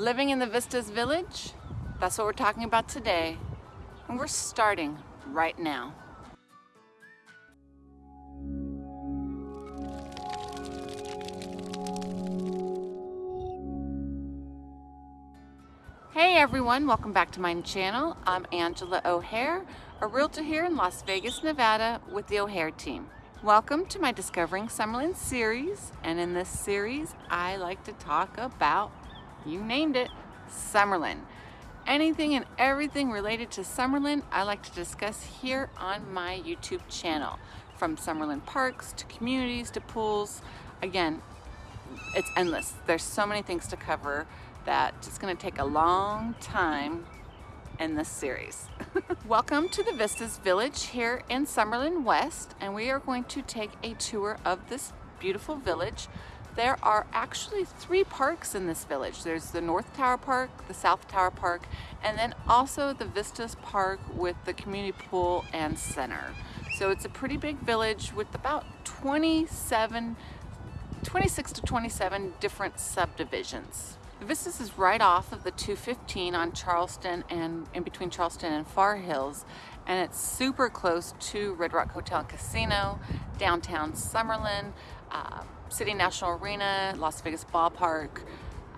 Living in the Vistas Village, that's what we're talking about today. And we're starting right now. Hey everyone, welcome back to my channel. I'm Angela O'Hare, a realtor here in Las Vegas, Nevada with the O'Hare team. Welcome to my Discovering Summerlin series, and in this series I like to talk about you named it, Summerlin. Anything and everything related to Summerlin, I like to discuss here on my YouTube channel. From Summerlin parks to communities to pools. Again, it's endless. There's so many things to cover that it's gonna take a long time in this series. Welcome to the Vistas Village here in Summerlin West, and we are going to take a tour of this beautiful village there are actually three parks in this village. There's the North Tower Park, the South Tower Park, and then also the Vistas Park with the community pool and center. So it's a pretty big village with about 27, 26 to 27 different subdivisions. The Vistas is right off of the 215 on Charleston and in between Charleston and Far Hills and it's super close to Red Rock Hotel Casino, downtown Summerlin, uh, City National Arena, Las Vegas Ballpark.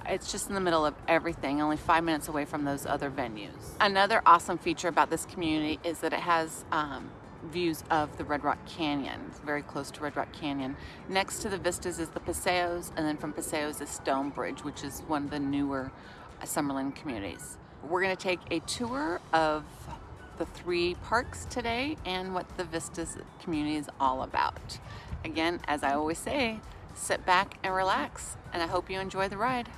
It's just in the middle of everything, only five minutes away from those other venues. Another awesome feature about this community is that it has um, views of the Red Rock Canyon. It's very close to Red Rock Canyon. Next to the vistas is the Paseos, and then from Paseos is Stonebridge, which is one of the newer Summerlin communities. We're gonna take a tour of the three parks today and what the Vistas community is all about. Again, as I always say, sit back and relax, and I hope you enjoy the ride.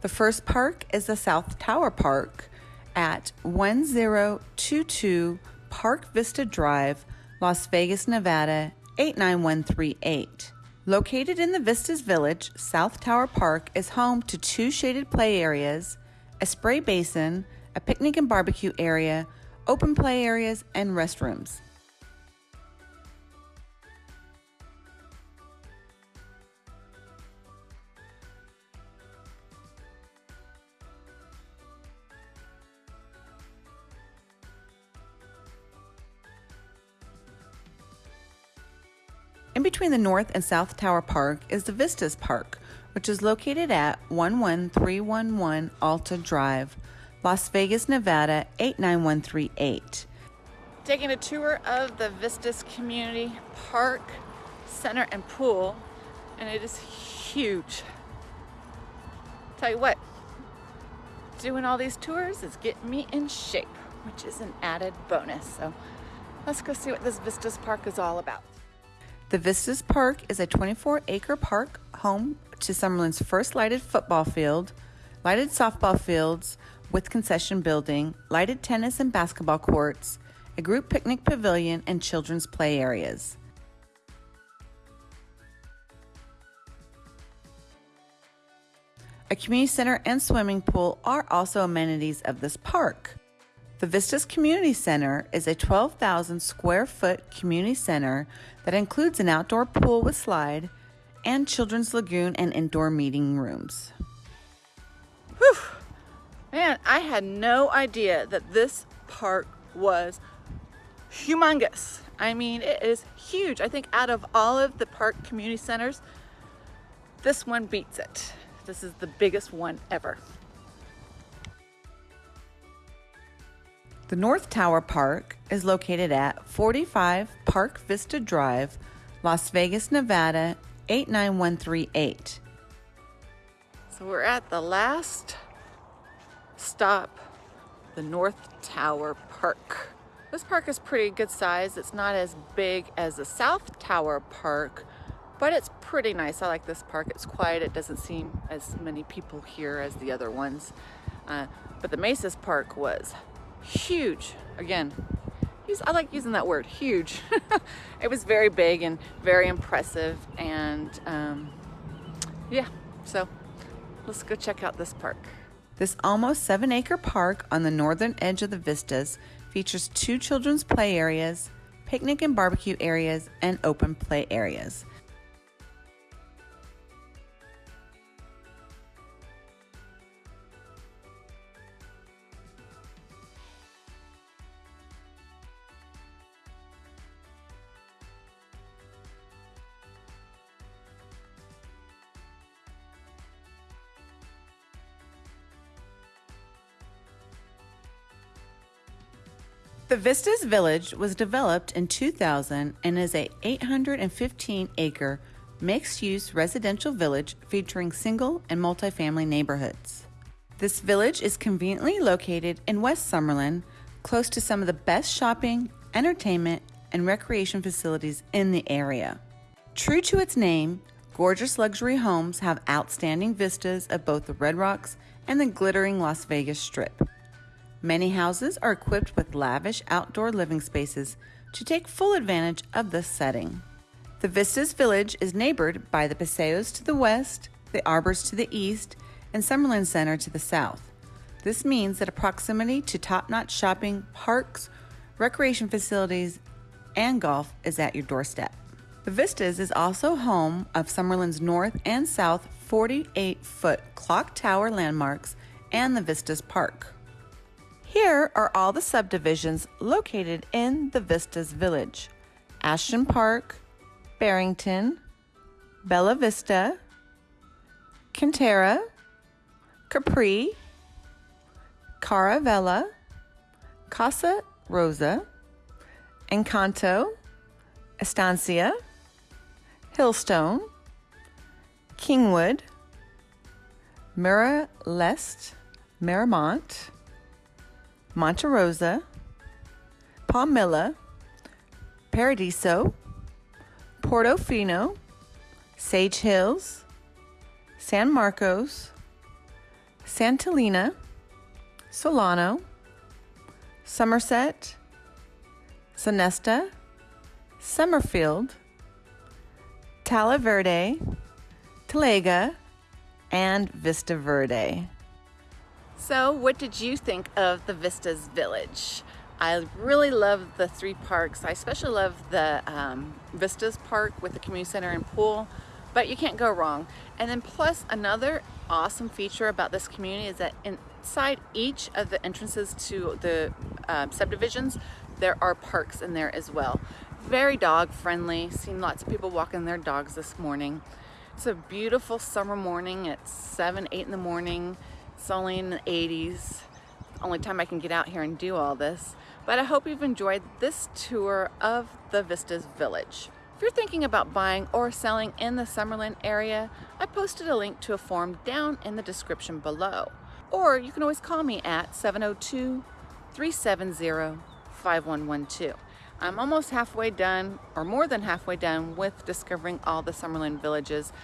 The first park is the South Tower Park at 1022 Park Vista Drive, Las Vegas, Nevada 89138. Located in the Vistas Village, South Tower Park is home to two shaded play areas, a spray basin, a picnic and barbecue area, open play areas, and restrooms. In between the North and South Tower Park is the Vistas Park, which is located at 11311 Alta Drive, Las Vegas, Nevada 89138. Taking a tour of the Vistas Community Park Center and Pool, and it is huge. Tell you what, doing all these tours is getting me in shape, which is an added bonus. So let's go see what this Vistas Park is all about. The Vistas Park is a 24 acre park home to Summerlin's first lighted football field, lighted softball fields with concession building, lighted tennis and basketball courts, a group picnic pavilion, and children's play areas. A community center and swimming pool are also amenities of this park. The Vistas Community Center is a 12,000 square foot community center that includes an outdoor pool with slide and children's lagoon and indoor meeting rooms. Whew! Man, I had no idea that this park was humongous. I mean, it is huge. I think out of all of the park community centers, this one beats it. This is the biggest one ever. The North Tower Park is located at 45 Park Vista Drive, Las Vegas, Nevada 89138. So we're at the last stop, the North Tower Park. This park is pretty good size. It's not as big as the South Tower Park, but it's pretty nice. I like this park. It's quiet. It doesn't seem as many people here as the other ones. Uh, but the Mesas Park was huge. Again, I like using that word, huge. it was very big and very impressive and um, yeah, so let's go check out this park. This almost seven acre park on the northern edge of the vistas features two children's play areas, picnic and barbecue areas, and open play areas. The Vistas Village was developed in 2000 and is a 815 acre mixed use residential village featuring single and multifamily neighborhoods. This village is conveniently located in West Summerlin, close to some of the best shopping, entertainment, and recreation facilities in the area. True to its name, gorgeous luxury homes have outstanding vistas of both the Red Rocks and the glittering Las Vegas Strip. Many houses are equipped with lavish outdoor living spaces to take full advantage of this setting. The Vistas Village is neighbored by the Paseos to the west, the Arbors to the east, and Summerlin Center to the south. This means that a proximity to top notch shopping, parks, recreation facilities, and golf is at your doorstep. The Vistas is also home of Summerlin's north and south 48 foot clock tower landmarks and the Vistas Park. Here are all the subdivisions located in the Vistas Village. Ashton Park, Barrington, Bella Vista, Cantera, Capri, Caravella, Casa Rosa, Encanto, Estancia, Hillstone, Kingwood, Mira Leste, Miramont, Monte Rosa, Palmilla, Paradiso, Portofino, Sage Hills, San Marcos, Santalina, Solano, Somerset, Sonesta, Summerfield, Talaverde, Talega, and Vista Verde. So what did you think of the Vistas Village? I really love the three parks. I especially love the um, Vistas Park with the community center and pool, but you can't go wrong. And then plus another awesome feature about this community is that inside each of the entrances to the uh, subdivisions, there are parks in there as well. Very dog friendly. Seen lots of people walking their dogs this morning. It's a beautiful summer morning at 7, 8 in the morning. It's only in the 80s. Only time I can get out here and do all this. But I hope you've enjoyed this tour of the Vistas Village. If you're thinking about buying or selling in the Summerlin area, I posted a link to a form down in the description below. Or you can always call me at 702-370-5112. I'm almost halfway done, or more than halfway done, with discovering all the Summerlin villages.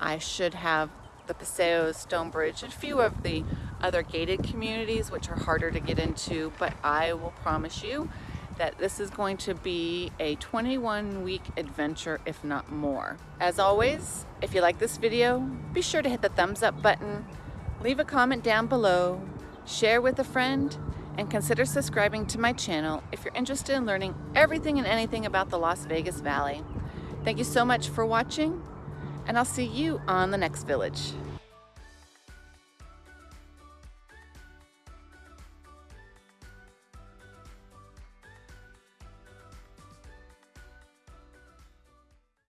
I should have the Paseos, Stonebridge, and a few of the other gated communities which are harder to get into, but I will promise you that this is going to be a 21 week adventure, if not more. As always, if you like this video, be sure to hit the thumbs up button, leave a comment down below, share with a friend, and consider subscribing to my channel if you're interested in learning everything and anything about the Las Vegas Valley. Thank you so much for watching, and I'll see you on the next village.